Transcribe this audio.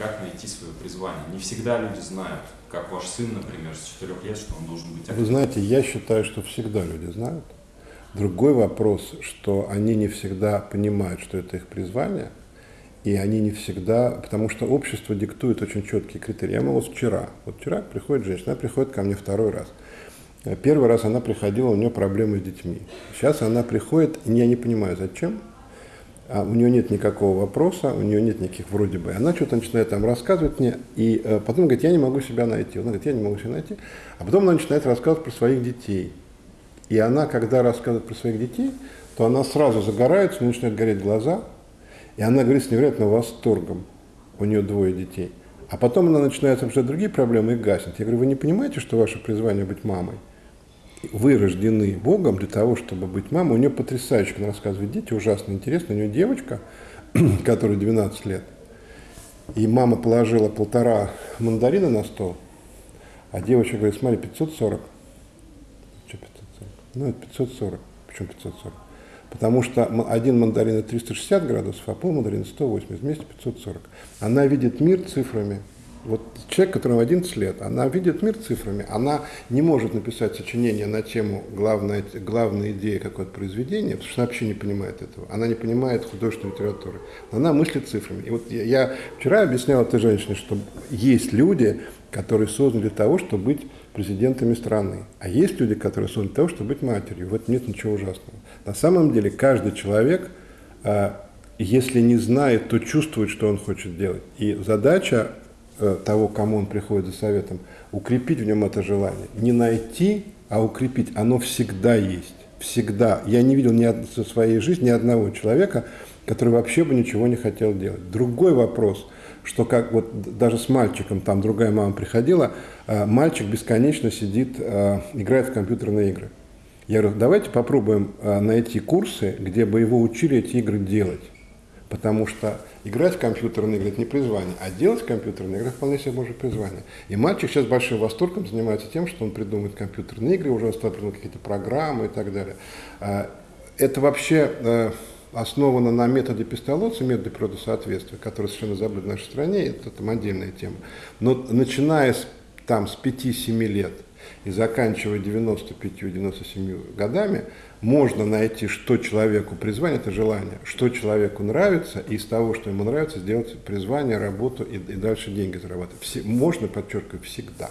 как найти свое призвание. Не всегда люди знают, как ваш сын, например, с 4 лет, что он должен быть Вы знаете, я считаю, что всегда люди знают. Другой вопрос, что они не всегда понимают, что это их призвание, и они не всегда, потому что общество диктует очень четкие критерии. Я молод вчера. Вот вчера приходит женщина, она приходит ко мне второй раз. Первый раз она приходила, у нее проблемы с детьми. Сейчас она приходит, и я не понимаю, зачем, а у нее нет никакого вопроса, у нее нет никаких вроде бы. Она что-то начинает там рассказывать мне, и э, потом говорит, я не могу себя найти. Она говорит, я не могу себя найти. А потом она начинает рассказывать про своих детей. И она, когда рассказывает про своих детей, то она сразу загорается, у нее начинают гореть глаза, и она говорит с невероятным восторгом. У нее двое детей. А потом она начинает обсуждать другие проблемы и гаснет. Я говорю, вы не понимаете, что ваше призвание быть мамой? Вы рождены Богом для того, чтобы быть мамой. У нее потрясающе, она рассказывает дети, ужасно интересно. У нее девочка, которой 12 лет, и мама положила полтора мандарина на стол, а девочка говорит, смотри, 540. Что 540? Ну, это 540. Почему 540? Потому что один мандарин это 360 градусов, а пол мандарина 180, вместе 540. Она видит мир цифрами, вот человек, которому 11 лет, она видит мир цифрами, она не может написать сочинение на тему главной, главной идеи какого-то произведения, потому что она вообще не понимает этого. Она не понимает художественной литературы. Она мыслит цифрами. И вот я, я вчера объяснял этой женщине, что есть люди, которые созданы для того, чтобы быть президентами страны. А есть люди, которые созданы для того, чтобы быть матерью. В этом нет ничего ужасного. На самом деле каждый человек, а, если не знает, то чувствует, что он хочет делать. И задача того, кому он приходит за советом, укрепить в нем это желание. Не найти, а укрепить. Оно всегда есть. Всегда. Я не видел ни в своей жизни ни одного человека, который вообще бы ничего не хотел делать. Другой вопрос, что как вот даже с мальчиком, там другая мама приходила, э, мальчик бесконечно сидит, э, играет в компьютерные игры. Я говорю, давайте попробуем найти курсы, где бы его учили эти игры делать. Потому что играть в компьютерные игры – это не призвание, а делать компьютерные игры – вполне себе может призвание. И мальчик сейчас большим восторгом занимается тем, что он придумывает компьютерные игры, уже он стал придумывать какие-то программы и так далее. А, это вообще э, основано на методе Пестолоца, методе природосоответствия, который совершенно забыт в нашей стране, это там отдельная тема. Но начиная с, там, с 5-7 лет и заканчивая 95-97 годами, можно найти, что человеку призвание, это желание, что человеку нравится, и из того, что ему нравится, сделать призвание, работу и, и дальше деньги зарабатывать. Все, можно, подчеркиваю, всегда.